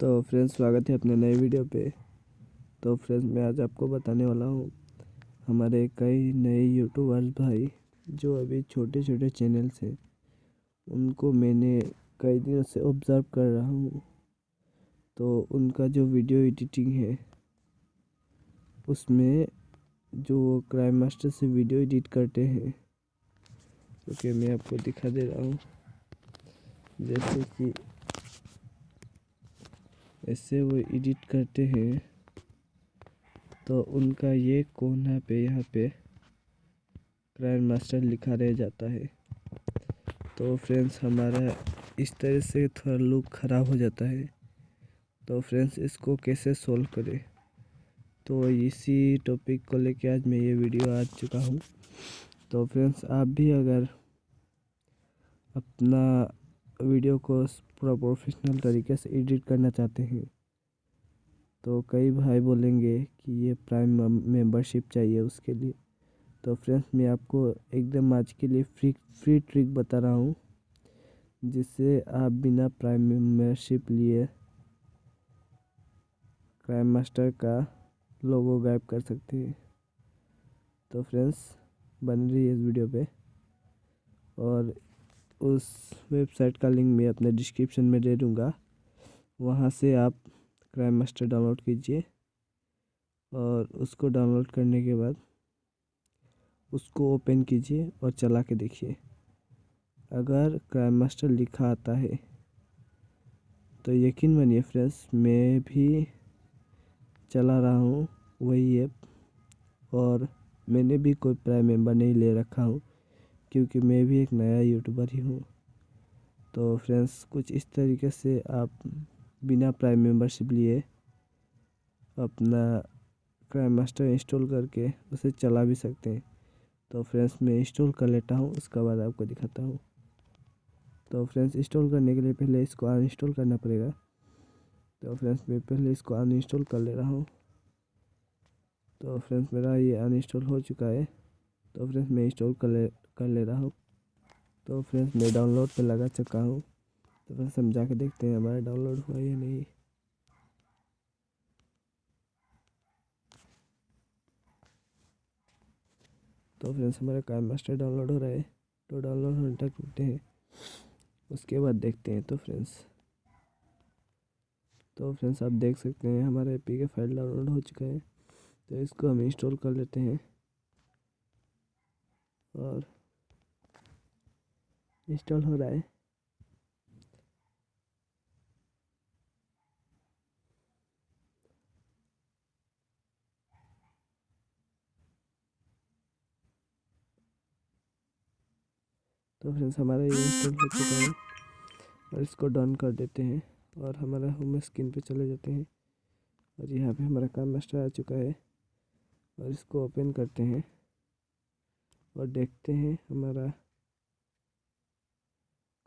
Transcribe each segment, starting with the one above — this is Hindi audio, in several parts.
तो फ्रेंड्स, स्वागत है अपने नए वीडियो पे। तो फ्रेंड्स, मैं आज आपको बताने वाला हूँ हमारे कई नए यूट्यूबर्स भाई जो अभी छोटे छोटे चैनल्स हैं। उनको मैंने कई दिनों से ऑब्ज़र्व कर रहा हूँ। तो उनका जो वीडियो एडिटिंग है, उसमें जो क्राइम मास्टर से वीडियो एडिट करते हैं। क्योंकि मैं आपको दिखा दे रहा हूँ। जैसे कि ऐसे वो एडिट करते हैं। तो उनका ये कोना पे, यहाँ पे क्राइम मास्टर लिखा रह जाता है। तो फ्रेंड्स हमारा इस तरह से थोड़ा लुक ख़राब हो जाता है। तो फ्रेंड्स इसको कैसे सोल्व करें? तो इसी टॉपिक को लेके आज मैं ये वीडियो आ चुका हूँ। तो फ्रेंड्स आप भी अगर अपना वीडियो को पूरा प्रोफेशनल तरीके से एडिट करना चाहते हैं। तो कई भाई बोलेंगे कि ये प्राइम मेंबरशिप चाहिए उसके लिए। तो फ्रेंड्स मैं आपको एकदम आज के लिए फ्री फ्री ट्रिक बता रहा हूँ, जिससे आप बिना प्राइम मेंबरशिप लिए क्राइम मास्टर का लोगो गायब कर सकते हैं। तो फ्रेंड्स बन रही है इस वीडियो पे। और उस वेबसाइट का लिंक मैं अपने डिस्क्रिप्शन में दे दूँगा। वहाँ से आप क्राइम मास्टर डाउनलोड कीजिए और उसको डाउनलोड करने के बाद उसको ओपन कीजिए और चला के देखिए। अगर क्राइम मास्टर लिखा आता है तो यकीन मानिए फ्रेंड्स, मैं भी चला रहा हूँ वही ऐप और मैंने भी कोई प्राइम मेंबर नहीं ले रखा हूँ। क्योंकि मैं भी एक नया यूट्यूबर ही हूँ। तो फ्रेंड्स कुछ इस तरीके से आप बिना प्राइम मेंबरशिप लिए अपना क्राइम मास्टर इंस्टॉल करके उसे चला भी सकते हैं। तो फ्रेंड्स मैं इंस्टॉल कर लेता हूँ, उसके बाद आपको दिखाता हूँ। तो फ्रेंड्स इंस्टॉल करने के लिए पहले इसको अनइंस्टॉल करना पड़ेगा। तो फ्रेंड्स मैं पहले इसको अनइंस्टॉल कर ले रहा हूँ। तो फ्रेंड्स मेरा ये अनइंस्टॉल हो चुका है। तो फ्रेंड्स मैं इंस्टॉल कर ले कर ले रहा हूँ। तो फ्रेंड्स, मैं डाउनलोड पे लगा चुका हूँ। तो फ्रेंड्स, हम जाके देखते हैं हमारा डाउनलोड हुआ या नहीं। तो फ्रेंड्स, हमारा काइम मास्टर डाउनलोड हो रहा है। तो डाउनलोड होने तक रुकते हैं। उसके बाद देखते हैं तो फ्रेंड्स। तो फ्रेंड्स, आप देख सकते हैं हमारा पी के फ़ाइल डाउनलोड हो चुका है। तो इसको हम इंस्टॉल कर लेते हैं। और इंस्टॉल हो रहा है। तो फ्रेंड्स हमारा ये इंस्टॉल हो चुका है और इसको डन कर देते हैं और हमारा होम स्क्रीन पे चले जाते हैं और यहाँ पे हमारा काम मास्टर आ चुका है और इसको ओपन करते हैं और देखते हैं हमारा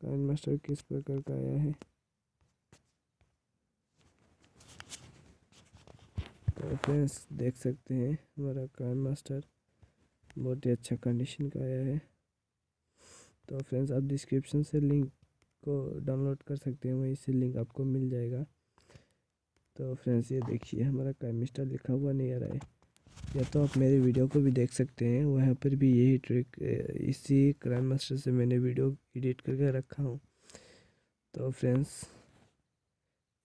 काइन मास्टर किस प्रकार का आया है? तो फ्रेंड्स देख सकते हैं, हमारा काइन मास्टर बहुत ही अच्छा कंडीशन का आया है। तो फ्रेंड्स आप डिस्क्रिप्शन से लिंक को डाउनलोड कर सकते हैं, वहीं से लिंक आपको मिल जाएगा। तो फ्रेंड्स ये देखिए, हमारा काइन मास्टर लिखा हुआ नहीं आ रहा है। या तो आप मेरे वीडियो को भी देख सकते हैं। वहाँ पर भी यही ट्रिक इसी क्राइम मास्टर से मैंने वीडियो एडिट करके रखा हूँ। तो फ्रेंड्स,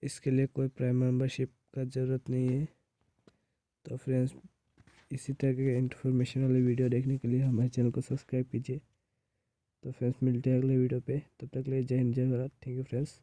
इसके लिए कोई प्राइम मेम्बरशिप का ज़रूरत नहीं है। तो फ्रेंड्स, इसी तरह के इंफॉर्मेशन वाले वीडियो देखने के लिए हमारे चैनल को सब्सक्राइब कीजिए। तो फ्रेंड्स, मिलते हैं अगले वीडियो पे। तब तक ले जय हिंद, जय भारत। Thank you friends